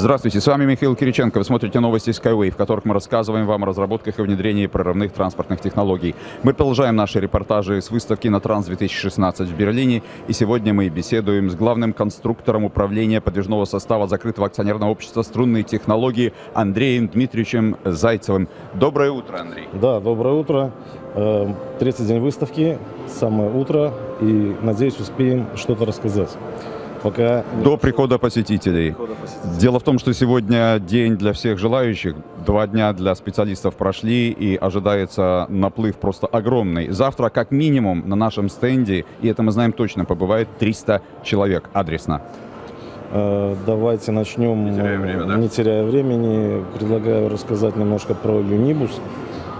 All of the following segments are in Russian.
Здравствуйте, с вами Михаил Кириченко. Вы смотрите новости Skyway, в которых мы рассказываем вам о разработках и внедрении прорывных транспортных технологий. Мы продолжаем наши репортажи с выставки на Транс-2016 в Берлине. И сегодня мы беседуем с главным конструктором управления подвижного состава закрытого акционерного общества «Струнные технологии» Андреем Дмитриевичем Зайцевым. Доброе утро, Андрей. Да, доброе утро. Э, третий день выставки, самое утро, и, надеюсь, успеем что-то рассказать пока... До прихода посетителей. Дело в том, что сегодня день для всех желающих. Два дня для специалистов прошли, и ожидается наплыв просто огромный. Завтра, как минимум, на нашем стенде, и это мы знаем точно, побывает 300 человек адресно. Э, давайте начнем, не теряя, время, да? не теряя времени. Предлагаю рассказать немножко про Юнибус.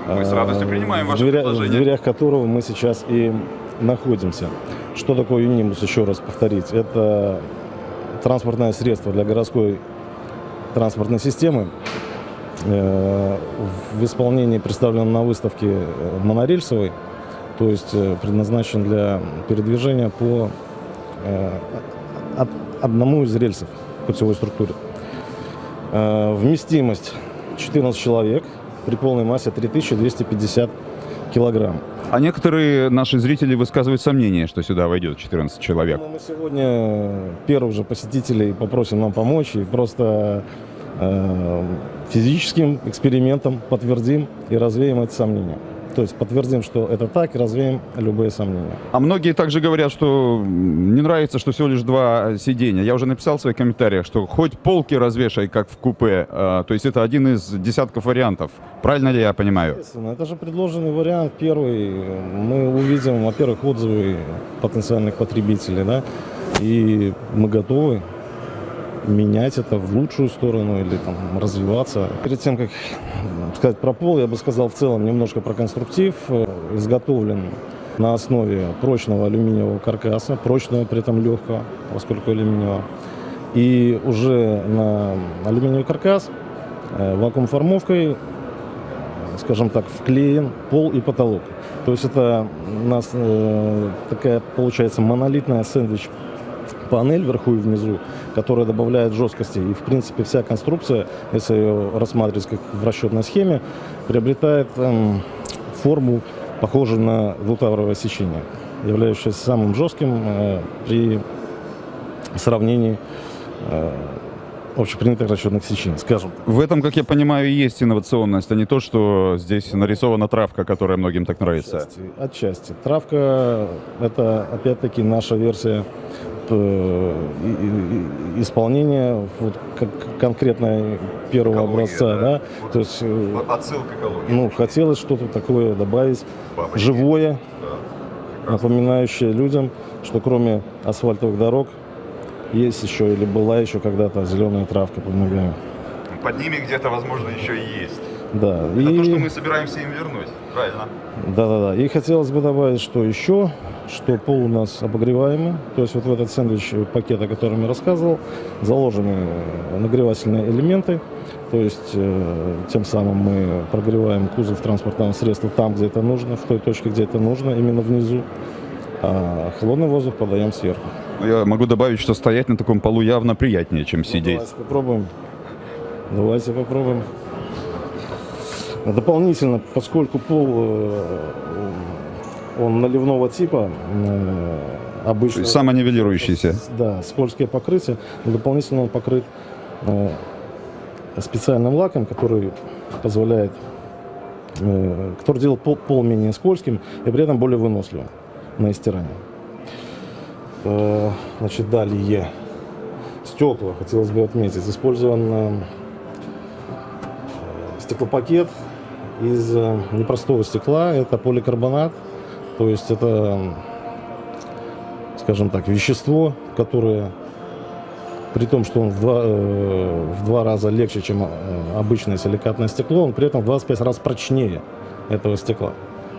Мы с радостью принимаем ваше в дверя, предложение. В дверях которого мы сейчас и находимся. Что такое Юнимус, еще раз повторить? Это транспортное средство для городской транспортной системы. Э, в исполнении представлен на выставке э, монорельсовый, то есть э, предназначен для передвижения по одному из рельсов путевой структуре. Вместимость 14 человек при полной массе 3250 килограмм. А некоторые наши зрители высказывают сомнение, что сюда войдет 14 человек. Ну, мы сегодня первых же посетителей попросим нам помочь и просто э, физическим экспериментом подтвердим и развеем эти сомнения. То есть подтвердим, что это так, и развеем любые сомнения. А многие также говорят, что не нравится, что всего лишь два сидения. Я уже написал в своих комментариях, что хоть полки развешай, как в купе. А, то есть это один из десятков вариантов. Правильно ли я понимаю? Естественно, это же предложенный вариант. Первый. Мы увидим, во-первых, отзывы потенциальных потребителей, да, и мы готовы менять это в лучшую сторону или там развиваться. Перед тем, как сказать про пол, я бы сказал в целом немножко про конструктив. Изготовлен на основе прочного алюминиевого каркаса, прочного, при этом легкого, поскольку алюминиевого. И уже на алюминиевый каркас э, вакуум-формовкой, скажем так, вклеен пол и потолок. То есть это у нас э, такая получается монолитная сэндвич панель вверху и внизу, которая добавляет жесткости. И, в принципе, вся конструкция, если ее рассматривать как в расчетной схеме, приобретает эм, форму, похожую на двутавровое сечение, являющееся самым жестким э, при сравнении э, общепринятых расчетных сечений, скажем. В этом, как я понимаю, и есть инновационность, а не то, что здесь нарисована травка, которая многим так нравится. Отчасти. отчасти. Травка — это, опять-таки, наша версия исполнение вот, как конкретно первого экология, образца, да, да? Вот то есть э, отсылка экологии. Ну, хотелось что-то такое добавить, Бабочки. живое, да. напоминающее людям, что кроме асфальтовых дорог есть еще или была еще когда-то зеленая травка под ногами. Под ними где-то, возможно, еще и есть. Да. Это и... то, что мы собираемся им вернуть, правильно? Да-да-да. И хотелось бы добавить, что еще, что пол у нас обогреваемый. То есть вот в этот сэндвич пакет, о котором я рассказывал, заложены нагревательные элементы. То есть э, тем самым мы прогреваем кузов транспортного средства там, где это нужно, в той точке, где это нужно, именно внизу. А холодный воздух подаем сверху. Я могу добавить, что стоять на таком полу явно приятнее, чем ну, сидеть. Давайте попробуем. Давайте попробуем. Дополнительно, поскольку пол э, он наливного типа, э, обычно... Самонивелирующийся. Да, скользкое покрытие. Дополнительно он покрыт э, специальным лаком, который позволяет, который делает пол, пол менее скользким и при этом более выносливым на истирание. Значит, далее стекла, хотелось бы отметить, использован стеклопакет из э, непростого стекла. Это поликарбонат, то есть это, скажем так, вещество, которое при том, что он в два, э, в два раза легче, чем э, обычное силикатное стекло, он при этом в 25 раз прочнее этого стекла,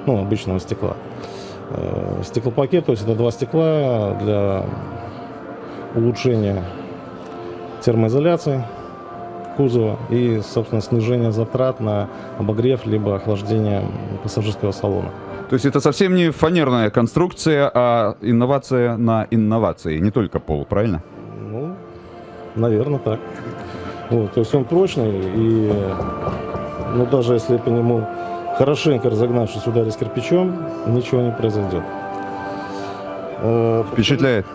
ну, обычного стекла. Стеклопакет, то есть это два стекла для улучшения термоизоляции кузова и, собственно, снижение затрат на обогрев либо охлаждение пассажирского салона. То есть это совсем не фанерная конструкция, а инновация на инновации, не только пол, правильно? Ну, наверное, так. Вот, то есть он прочный, и ну, даже если по нему хорошенько разогнавшись ударить кирпичом, ничего не произойдет. Э, Впечатляет.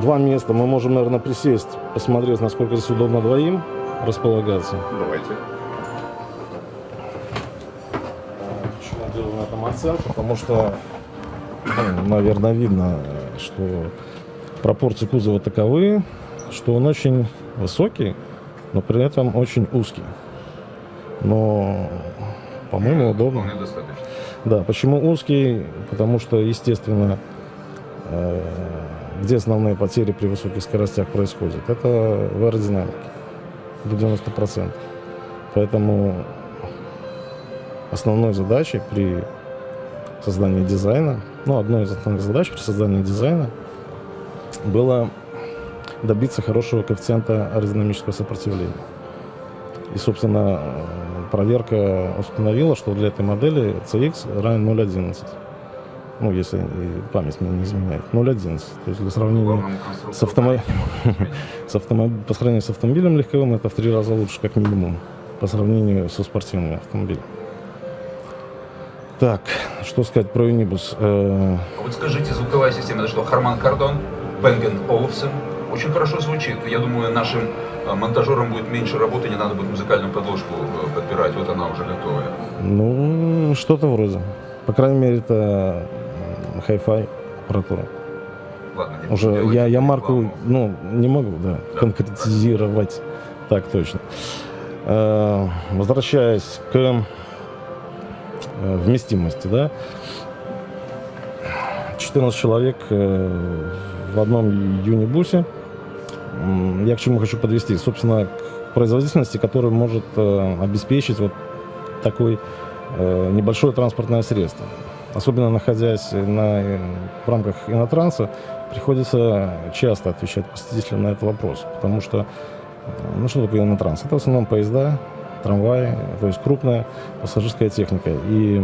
Два места. Мы можем, наверное, присесть, посмотреть, насколько здесь удобно двоим располагаться. Давайте. Почему делаю на этом акцент? Потому что, наверное, видно, что пропорции кузова таковы, что он очень высокий, но при этом очень узкий. Но, по-моему, удобно. достаточно. Да, почему узкий? Потому что, естественно, э, где основные потери при высоких скоростях происходят? Это в аэродинамике до 90%. Поэтому основной задачей при создании дизайна, ну, одной из основных задач при создании дизайна было добиться хорошего коэффициента аэродинамического сопротивления. И, собственно, проверка установила, что для этой модели CX равен 0,11. Ну, если память мне не изменяет. 0,11. То есть для сравнения с, автомо... с автомо... по сравнению с автомобилем легковым это в три раза лучше, как минимум, по сравнению со спортивными автомобилями. Так, что сказать про Unibus? Э, А вот скажите, звуковая система, это что, Харман Кардон, Бенген Олufsen? Очень хорошо звучит. Я думаю, нашим э, монтажерам будет меньше работы, не надо будет музыкальную подложку э, подбирать. Вот она уже готовая. Ну, что-то вроде. По крайней мере, это хай-фай аппаратура. Ладно, не Уже я, я марку, рекламу. ну, не могу, да, Да. конкретизировать. Так точно. Э, Возвращаясь к э, вместимости, да. 14 человек э, в одном юнибусе. Я к чему хочу подвести? Собственно, к производительности, которая может э, обеспечить вот такой э, небольшое транспортное средство. Особенно находясь на, э, в рамках инотранса, приходится часто отвечать посетителям на этот вопрос. Потому что, э, ну что такое инотранс? Это в основном поезда, трамваи, то есть крупная пассажирская техника. И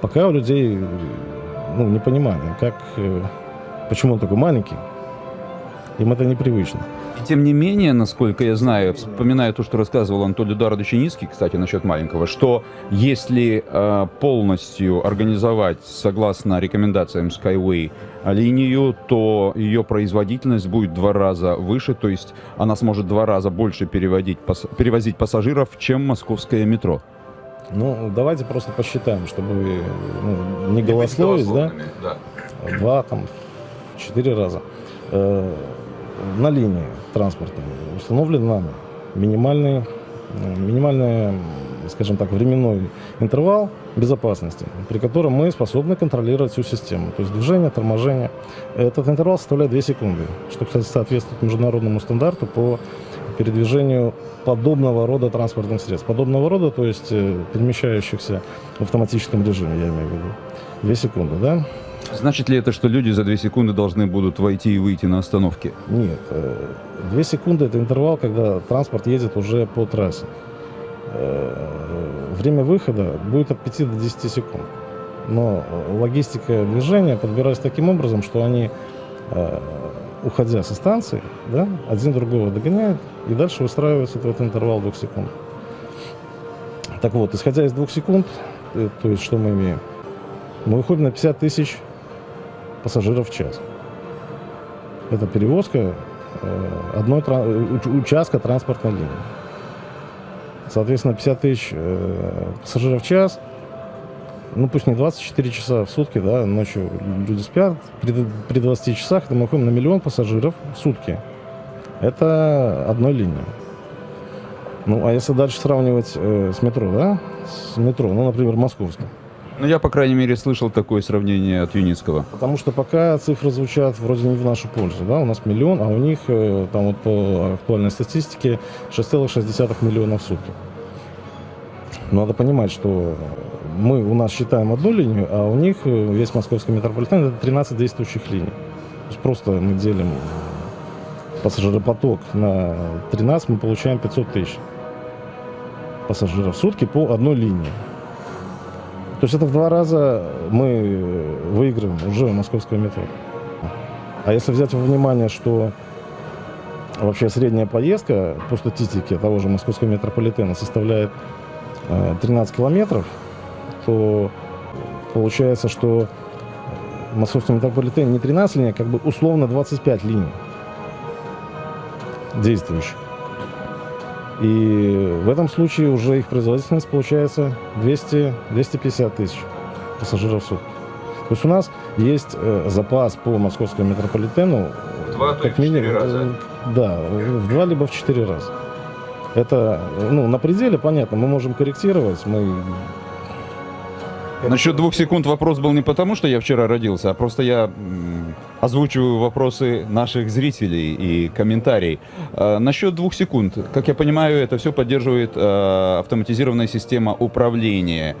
пока у людей э, ну, непонимание, как, почему он такой маленький, им это непривычно. И тем не менее, насколько я знаю, вспоминая то, что рассказывал Анатолий Дародочиницкий, кстати, насчет маленького, что если э, полностью организовать, согласно рекомендациям Skyway, линию, то ее производительность будет в два раза выше, то есть она сможет два раза больше переводить, пас- перевозить пассажиров, чем московское метро. Ну, давайте просто посчитаем, чтобы ну, не Не голословить, да? да. Два, там, в четыре раза. На линии транспортной установлен нами минимальный, минимальный, скажем так, временной интервал безопасности, при котором мы способны контролировать всю систему. То есть движение, торможение. Этот интервал составляет 2 секунды, что, кстати, соответствует международному стандарту по передвижению подобного рода транспортных средств. Подобного рода, то есть э, перемещающихся в автоматическом режиме, я имею в виду. 2 секунды, да? Значит ли это, что люди за две секунды должны будут войти и выйти на остановке? Нет, э, две секунды это интервал, когда транспорт едет уже по трассе. Э, Время выхода будет от 5 до 10 секунд. Но э, логистика движения подбирается таким образом, что они, э, уходя со станции, да, один другого догоняют и дальше выстраиваются в этот интервал двух секунд. Так вот, исходя из двух секунд, э, то есть что мы имеем? Мы выходим на 50 тысяч пассажиров в час. Это перевозка э, одной уч- участка транспортной линии. Соответственно, 50 тысяч э, пассажиров в час, ну пусть не 24 часа в сутки, да, ночью люди спят, при, при 20 часах мы выходим на миллион пассажиров в сутки. Это одной линии. Ну, а если дальше сравнивать э, с метро, да, с метро, ну, например, московским, Ну, я, по крайней мере, слышал такое сравнение от Юницкого. Потому что пока цифры звучат вроде не в нашу пользу. Да? У нас миллион, а у них э, там вот по актуальной статистике 6,6 миллиона в сутки. Надо понимать, что мы у нас считаем одну линию, а у них э, весь московский метрополитен это 13 действующих линий. То есть просто мы делим пассажиропоток на 13, мы получаем 500 тысяч пассажиров в сутки по одной линии. То есть это в два раза мы э, выигрываем уже у московского метро. А если взять во внимание, что вообще средняя поездка по статистике того же московского метрополитена составляет э, 13 километров, то получается, что московский метрополитен не 13 линий, а как бы условно 25 линий действующих. И в этом случае уже их производительность получается 200-250 тысяч пассажиров в сутки. То есть у нас есть э, запас по московскому метрополитену В два, в четыре раза. э, Да, в два либо в четыре раза. Это, э, ну, на пределе, понятно, мы можем корректировать, мы... Насчет двух секунд вопрос был не потому, что я вчера родился, а просто я м, озвучиваю вопросы наших зрителей и комментарий. Э, насчет двух секунд. Как я понимаю, это все поддерживает э, автоматизированная система управления.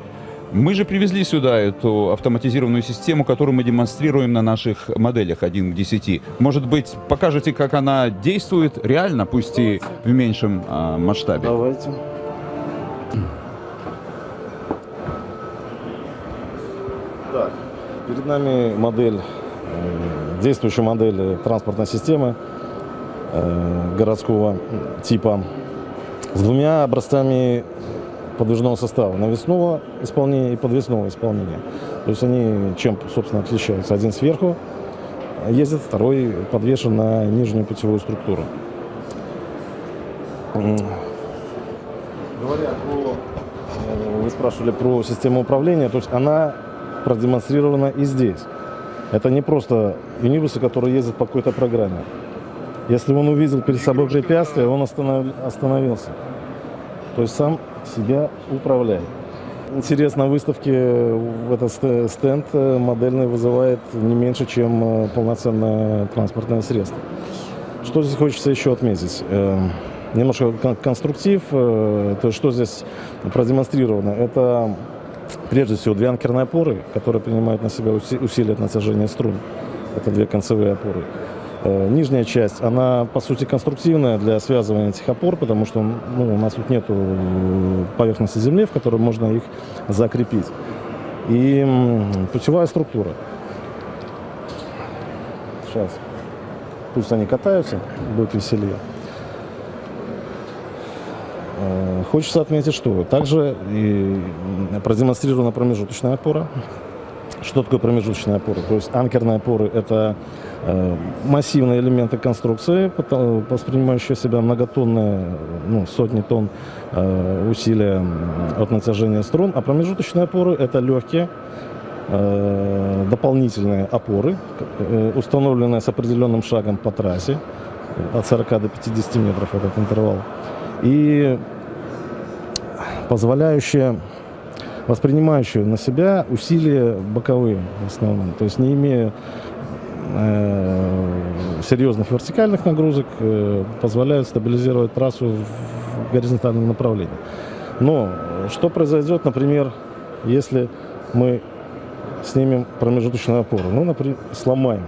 Мы же привезли сюда эту автоматизированную систему, которую мы демонстрируем на наших моделях 1 к 10. Может быть, покажете, как она действует реально, пусть и в меньшем э, масштабе? Давайте. Так, перед нами модель, действующая модель транспортной системы э, городского типа с двумя образцами подвижного состава, навесного исполнения и подвесного исполнения. То есть они чем, собственно, отличаются? Один сверху ездит, второй подвешен на нижнюю путевую структуру. Говоря про, э, вы спрашивали про систему управления, то есть она продемонстрирована и здесь. Это не просто юнибусы, которые ездят по какой-то программе. Если он увидел перед собой препятствие, он останов- остановился. То есть сам себя управляет. Интерес на выставке в этот ст- стенд э, модельный вызывает не меньше, чем э, полноценное транспортное средство. Что здесь хочется еще отметить? Э, Немножко кон- конструктив, то есть что здесь продемонстрировано. Это прежде всего две анкерные опоры, которые принимают на себя уси- усилие от натяжения струн. Это две концевые опоры. Э, Нижняя часть, она по сути конструктивная для связывания этих опор, потому что ну, у нас тут нет поверхности земли, в которой можно их закрепить. И путевая структура. Сейчас. Пусть они катаются, будет веселее. Э, Хочется отметить, что также и продемонстрирована промежуточная опора. Что такое промежуточная опора? То есть анкерные опоры – это э, массивные элементы конструкции, воспринимающие себя многотонные, ну, сотни тонн э, усилия от натяжения струн, а промежуточные опоры – это легкие, дополнительные опоры, установленные с определенным шагом по трассе, от 40 до 50 метров этот интервал, и позволяющие воспринимающие на себя усилия боковые в основном, то есть не имея э, серьезных вертикальных нагрузок, э, позволяют стабилизировать трассу в горизонтальном направлении. Но что произойдет, например, если мы снимем промежуточную опору? Ну, например, сломаем.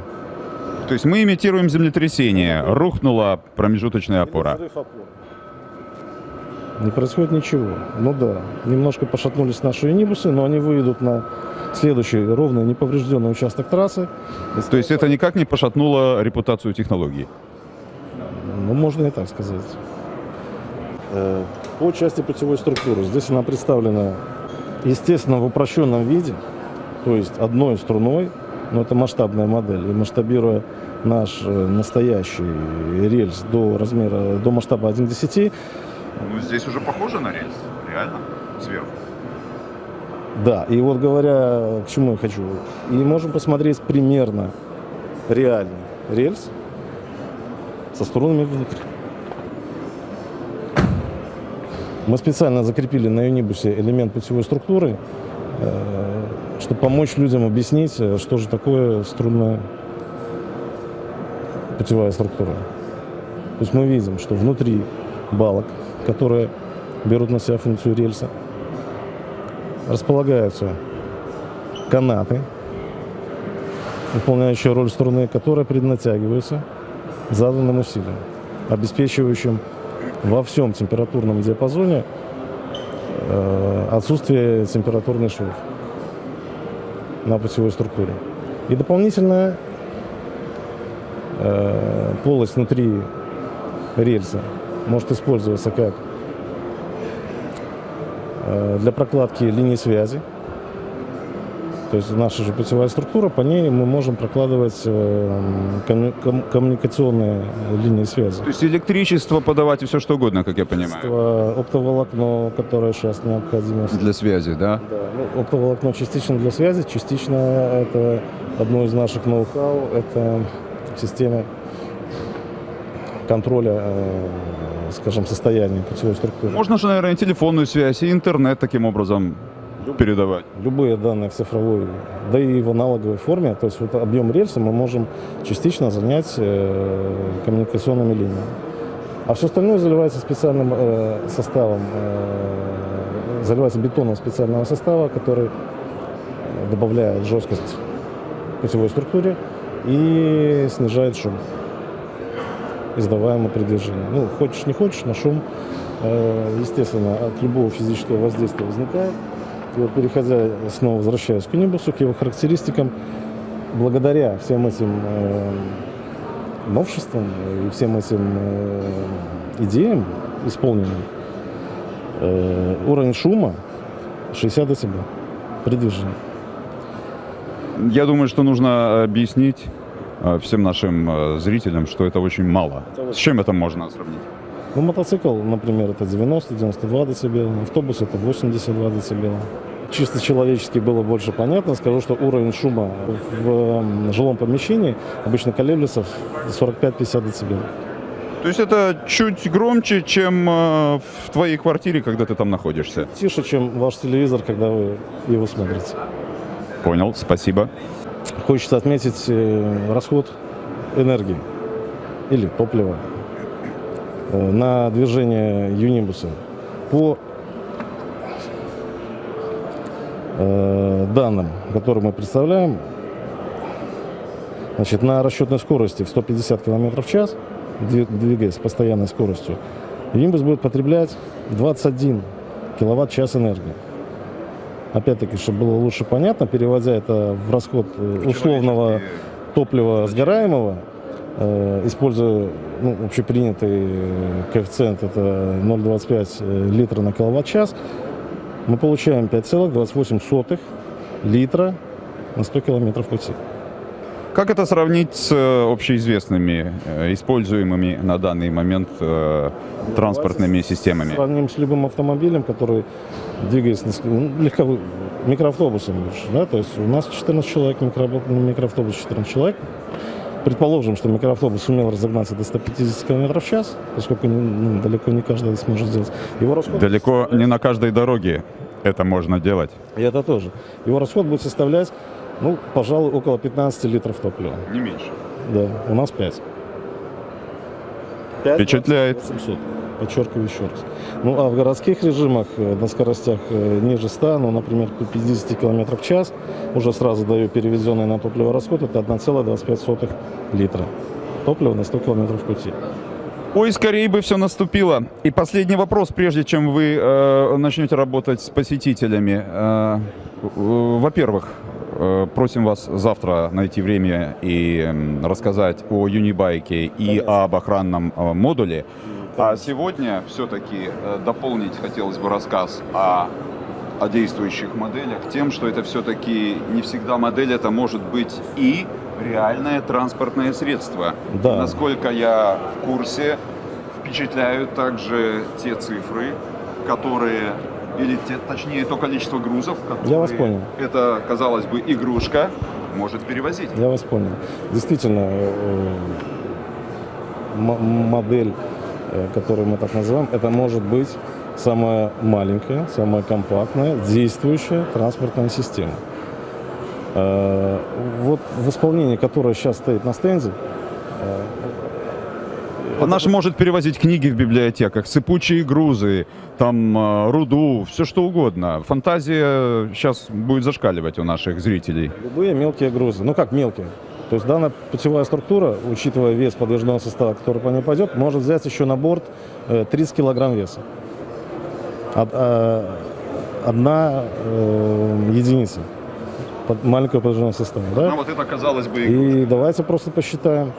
То есть мы имитируем землетрясение. Рухнула промежуточная опора. Не происходит ничего. Ну да, немножко пошатнулись наши юнибусы, но они выйдут на следующий ровный неповрежденный участок трассы. То есть это никак не пошатнуло репутацию технологии. Ну, можно и так сказать. Э, По части путевой структуры. Здесь она представлена, естественно, в упрощенном виде, то есть одной струной, но это масштабная модель. И масштабируя наш э, настоящий рельс до размера, до масштаба 1 к 10, Ну, здесь уже похоже на рельс, реально, сверху. Да, и вот говоря, к чему я хочу, и можем посмотреть примерно реальный рельс со струнами внутри. Мы специально закрепили на юнибусе элемент путевой структуры, э, чтобы помочь людям объяснить, э, что же такое струнная путевая структура. То есть мы видим, что внутри балок, которые берут на себя функцию рельса, располагаются канаты, выполняющие роль струны, которые преднатягиваются заданным усилием, обеспечивающим во всем температурном диапазоне э, отсутствие температурных швов на путевой структуре. И дополнительная э, полость внутри рельса может использоваться как э, для прокладки линии связи. То есть наша же путевая структура, по ней мы можем прокладывать э, комму- ком- коммуникационные линии связи. То есть электричество подавать и все что угодно, как я понимаю. Оптово- Оптоволокно, которое сейчас необходимо. Для связи, да? Да, ну, оптоволокно частично для связи, частично это одно из наших ноу-хау, это система контроля, э, скажем, состояния путевой структуры. Можно же, наверное, и телефонную связь, и интернет таким образом передавать. Любые данные в цифровой, да и в аналоговой форме, то есть вот объем рельса мы можем частично занять э, коммуникационными линиями. А все остальное заливается специальным э, составом, э, заливается бетоном специального состава, который добавляет жесткость путевой структуре и снижает шум, издаваемый при движении. Ну, хочешь не хочешь, но шум, э, естественно, от любого физического воздействия возникает. И вот переходя, снова возвращаясь к Унибусу, к его характеристикам, благодаря всем этим э, новшествам и всем этим э, идеям исполненным, уровень шума 60 дБ при движении. Я думаю, что нужно объяснить всем нашим э, зрителям, что это очень мало. С чем это можно сравнить? Ну, мотоцикл, например, это 90-92 дБ, автобус это 82 дБ. Чисто человечески было больше понятно. Скажу, что уровень шума в жилом помещении обычно колеблется в 45-50 дБ. То есть это чуть громче, чем э, в твоей квартире, когда ты там находишься. Тише, чем ваш телевизор, когда вы его смотрите. Понял, спасибо. Хочется отметить э, расход энергии или топлива э, на движение Юнибуса. По э, данным, которые мы представляем, значит, на расчетной скорости в 150 км в час, дви- двигаясь с постоянной скоростью, Юнибус будет потреблять 21 киловатт-час энергии. Опять-таки, чтобы было лучше понятно, переводя это в расход э, условного топлива сгораемого, э, используя ну, общепринятый э, коэффициент, это 0,25 литра на киловатт-час, мы получаем 5,28 литра на 100 километров пути. Как это сравнить с э, общеизвестными, э, используемыми на данный момент э, транспортными системами? Сравним с любым автомобилем, который двигается ну, легковым микроавтобусом да, то есть у нас 14 человек, микро- микроавтобус 14 человек. Предположим, что микроавтобус сумел разогнаться до 150 км в час, поскольку ну, далеко не каждый сможет сделать. Его расход, Далеко не на каждой дороге это можно делать. и это тоже. Его расход будет составлять, ну, пожалуй, около 15 литров топлива. Не меньше. Да, у нас 5. Впечатляет. 800. Подчеркиваю еще раз. Ну, а в городских режимах э, на скоростях э, ниже 100, ну, например, по 50 км в час, уже сразу даю переведенный на топливо расход, это 1,25 литра топлива на 100 км пути. Ой, скорее бы все наступило. И последний вопрос, прежде чем вы э, начнете работать с посетителями. Э, э, во-первых, просим вас завтра найти время и рассказать о Юнибайке и об охранном э, модуле. А сегодня все-таки э, дополнить хотелось бы рассказ о, о действующих моделях тем, что это все-таки не всегда модель, это может быть и реальное транспортное средство. Да. Насколько я в курсе, впечатляют также те цифры, которые, или те- точнее то количество грузов, которые Я вас понял. это, казалось бы, игрушка может перевозить. Я вас понял. Действительно, э, модель, э, которую мы так называем, это может быть самая маленькая, самая компактная, действующая транспортная система. Э, Вот в исполнении, которое сейчас стоит на стенде, Она же может перевозить книги в библиотеках, сыпучие грузы, там э, руду, все что угодно. Фантазия сейчас будет зашкаливать у наших зрителей. любые мелкие грузы. Ну как мелкие? То есть данная путевая структура, учитывая вес подвижного состава, который по ней пойдет, может взять еще на борт э, 30 килограмм веса. Э, одна э, единица маленького подвижного состава. Да? вот это, казалось бы, И давайте просто посчитаем.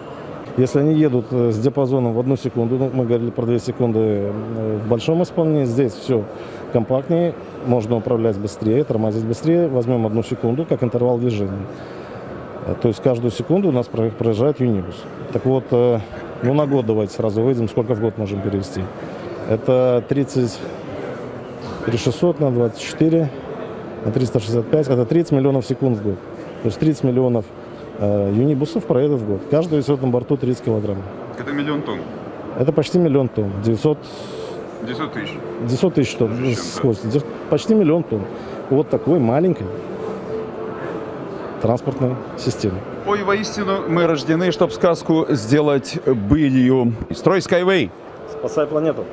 Если они едут э, с диапазоном в одну секунду, ну, мы говорили про 2 секунды э, в большом исполнении, здесь все компактнее, можно управлять быстрее, тормозить быстрее, возьмем одну секунду, как интервал движения. Э, То есть каждую секунду у нас про- проезжает юнибус. Так вот, ну на год давайте сразу выйдем, сколько в год можем перевести. Это 30 3600 на 24 на 365, это 30 миллионов секунд в год. То есть 30 миллионов э, юнибусов проедет в год. Каждый весит на борту 30 килограмм. Это миллион тонн. Это почти миллион тонн. 900, 900 тысяч. 900 тысяч тонн. Дев- Почти миллион тонн. Вот такой маленькой транспортной системы. Ой, воистину, мы рождены, чтобы сказку сделать былью. Строй Skyway! Спасай планету.